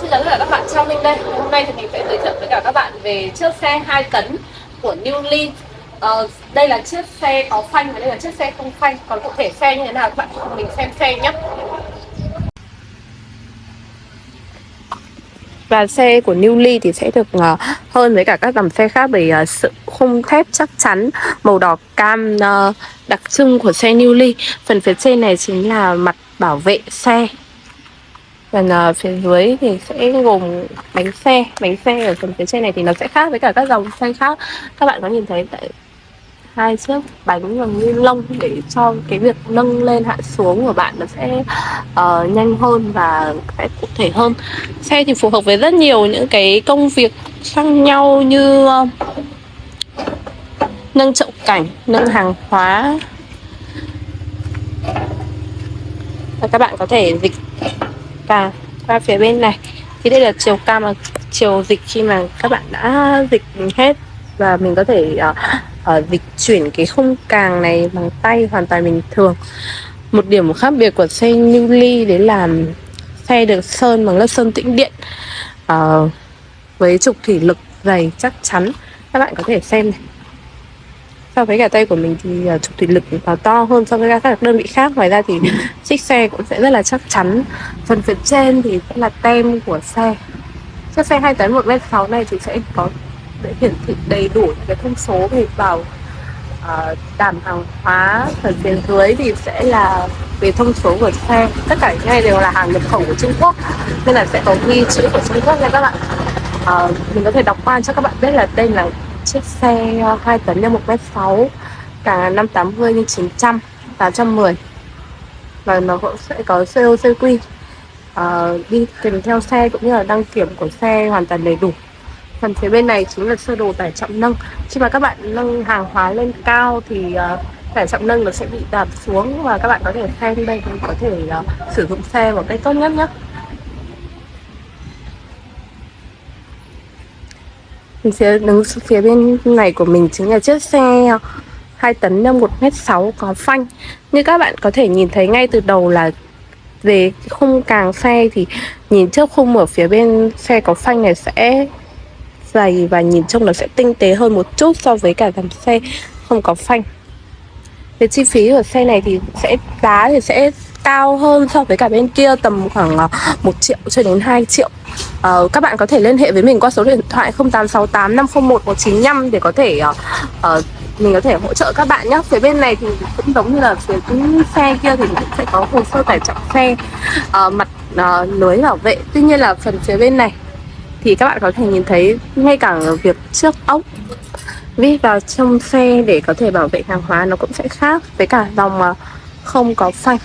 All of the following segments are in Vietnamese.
xin chào tất cả các bạn trong Linh đây. Hôm nay thì mình sẽ giới thiệu với cả các bạn về chiếc xe 2 tấn của Newly ờ, Đây là chiếc xe có phanh và đây là chiếc xe không phanh. Còn cụ thể xe như thế nào các bạn cùng mình xem xe nhé. Và xe của Newly thì sẽ được uh, hơn với cả các dòng xe khác bởi uh, sự khung thép chắc chắn màu đỏ cam uh, đặc trưng của xe Newly phần phía trên này chính là mặt bảo vệ xe. Phần uh, ờ, phía dưới thì sẽ gồm bánh xe. Bánh xe ở phần phía trên này thì nó sẽ khác với cả các dòng xe khác. Các bạn có nhìn thấy tại hai chiếc bánh bằng ni lông để cho cái việc nâng lên hạ xuống của bạn nó sẽ uh, nhanh hơn và sẽ cụ thể hơn. Xe thì phù hợp với rất nhiều những cái công việc khác nhau như uh, nâng chậu cảnh nâng hàng hóa. Và các bạn có thể dịch cả qua phía bên này. Thì đây là chiều cao mà chiều dịch khi mà các bạn đã dịch hết. Và mình có thể uh, uh, dịch chuyển cái khung càng này bằng tay hoàn toàn bình thường. Một điểm khác biệt của xe Newly đấy là xe được sơn bằng lớp sơn tĩnh điện. Uh, với trục thủy lực dày chắc chắn. Các bạn có thể xem này so với cả tay của mình thì uh, trục thủy lực nó to hơn so với các đơn vị khác. Ngoài ra thì chiếc xe cũng sẽ rất là chắc chắn. Phần phía trên thì sẽ là tem của xe. Chiếc xe 2 tấn 1 m 6 này thì sẽ có để hiển thị đầy đủ cái thông số về vào uh, đảm hàng hóa phần phía dưới thì sẽ là về thông số của xe. Tất cả những này đều là hàng nhập khẩu của Trung Quốc nên là sẽ có ghi chữ của Trung Quốc nha các bạn. Uh, mình có thể đọc qua cho các bạn biết là đây là chiếc xe ờ, 2 tấn nhân 1m6 cả 580 x 900 810 và nó cũng sẽ có COCQ uh, ờ, đi kèm theo xe cũng như là đăng kiểm của xe hoàn toàn đầy đủ. Phần phía bên này chính là sơ đồ tải trọng nâng. Khi mà các bạn nâng hàng hóa lên cao thì uh, tải trọng nâng nó sẽ bị đạp xuống và các bạn có thể xem đây thì có thể uh, sử dụng xe một cách tốt nhất nhé. Phía đứng phía bên này của mình chính là chiếc xe ờ, 2 tấn nâng 1m6 có phanh. Như các bạn có thể nhìn thấy ngay từ đầu là về khung càng xe thì nhìn trước khung ở phía bên xe có phanh này sẽ dày và nhìn trông nó sẽ tinh tế hơn một chút so với cả dòng xe không có phanh. Về chi phí của xe này thì sẽ, giá thì sẽ cao hơn so với cả bên kia tầm khoảng ờ, 1 triệu cho đến 2 triệu. Uh, Các bạn có thể liên hệ với mình qua số điện thoại 0868 501 195 để có thể uh, uh, mình có thể hỗ trợ các bạn nhé phía bên này thì cũng giống như là phía xe kia thì cũng sẽ có hồ sơ tải trọng xe uh, mặt uh, lưới bảo vệ. Tuy nhiên là phần phía bên này thì các bạn có thể nhìn thấy ngay cả việc trước ốc vít vào trong xe để có thể bảo vệ hàng hóa nó cũng sẽ khác. Với cả dòng mà không có phanh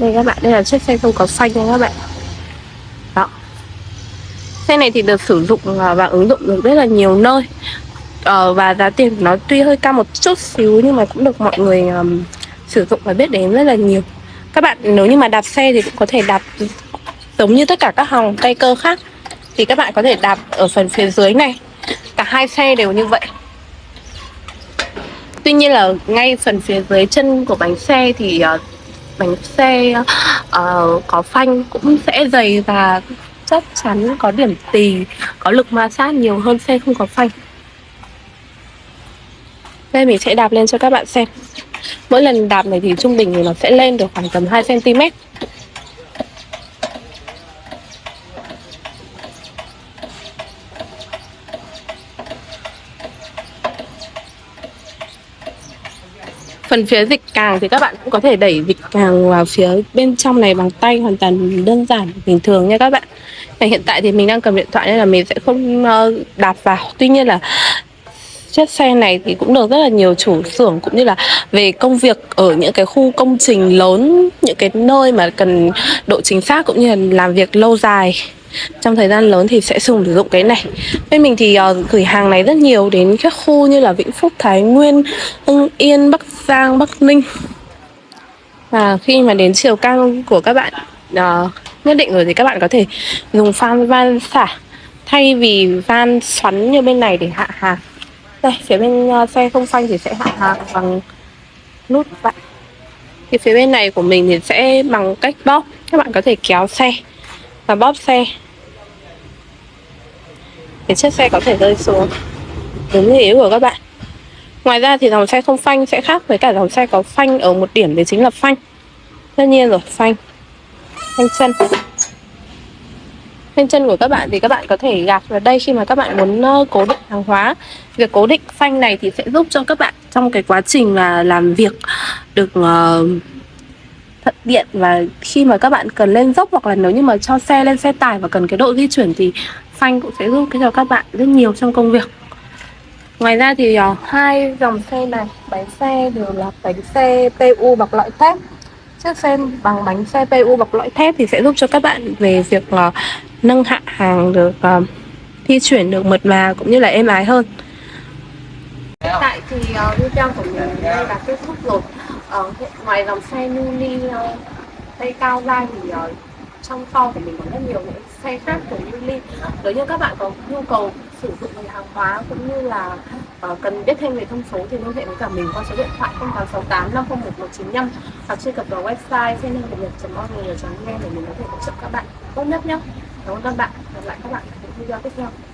đây các bạn đây là chiếc xe không có phanh nha các bạn. Đó. Xe này thì được sử dụng à, và ứng dụng được rất là nhiều nơi. Ờ, và giá tiền nó tuy hơi cao một chút xíu nhưng mà cũng được mọi người um, sử dụng và biết đến rất là nhiều. Các bạn nếu như mà đạp xe thì cũng có thể đạp giống như tất cả các hàng tay cơ khác. Thì các bạn có thể đạp ở phần phía dưới này. Cả hai xe đều như vậy. Tuy nhiên là ngay phần phía dưới chân của bánh xe thì uh, bánh xe uh, có phanh cũng sẽ dày và chắc chắn có điểm tì có lực ma sát nhiều hơn xe không có phanh. Đây mình sẽ đạp lên cho các bạn xem. Mỗi lần đạp này thì trung bình thì nó sẽ lên được khoảng tầm 2 cm phần phía dịch càng thì các bạn cũng có thể đẩy dịch càng vào phía bên trong này bằng tay hoàn toàn đơn giản, bình thường nha các bạn. Và hiện tại thì mình đang cầm điện thoại nên là mình sẽ không ờ, đạp vào. Tuy nhiên là chiếc xe này thì cũng được rất là nhiều chủ xưởng cũng như là về công việc ở những cái khu công trình lớn, những cái nơi mà cần độ chính xác cũng như là làm việc lâu dài trong thời gian lớn thì sẽ sử dụng cái này. Bên mình thì uh, gửi hàng này rất nhiều đến các khu như là Vĩnh Phúc, Thái Nguyên, Hưng Yên, Bắc Giang, Bắc Ninh. Và khi mà đến chiều cao của các bạn uh, nhất định rồi thì các bạn có thể dùng van van xả thay vì van xoắn như bên này để hạ hàng. Đây phía bên uh, xe không phanh thì sẽ hạ hàng bằng nút vậy. Thì phía bên này của mình thì sẽ bằng cách bóp. Các bạn có thể kéo xe và bóp xe. Để chiếc xe có thể rơi xuống. Đúng như ý của các bạn. Ngoài ra thì dòng xe không phanh sẽ khác với cả dòng xe có phanh ở một điểm đấy chính là phanh. Tất nhiên rồi phanh. Phanh chân. Phanh chân của các bạn thì các bạn có thể gạt vào đây khi mà các bạn muốn ờ, cố định hàng hóa. Việc cố định phanh này thì sẽ giúp cho các bạn trong cái quá trình mà làm việc được uh, thuận tiện và khi mà các bạn cần lên dốc hoặc là nếu như mà cho xe lên xe tải và cần cái độ di chuyển thì phanh cũng sẽ giúp cho các bạn rất nhiều trong công việc. Ngoài ra thì uh, hai dòng xe này bánh xe đều là bánh xe PU bọc lõi thép. Chiếc xe bằng bánh xe PU bọc lõi thép thì sẽ giúp cho các bạn về việc uh, nâng hạ hàng được uh, di chuyển được mượt mà cũng như là êm ái hơn. Hiện tại thì ờ, uh, video của mình đây là kết thúc rồi uh, Ngoài dòng xe mini uh, ờ, tay cao ra thì uh, trong kho của mình có rất nhiều những xe khác của Mini Nếu như các bạn có nhu cầu sử dụng về hàng hóa cũng như là uh, cần biết thêm về thông số thì liên hệ với cả mình qua số điện thoại 0868 501 195 hoặc truy cập vào website xe nâng nhật.org.vn để mình có thể hỗ trợ các bạn tốt nhất nhé. Cảm ơn các bạn. Hẹn gặp lại các bạn ở những video tiếp theo.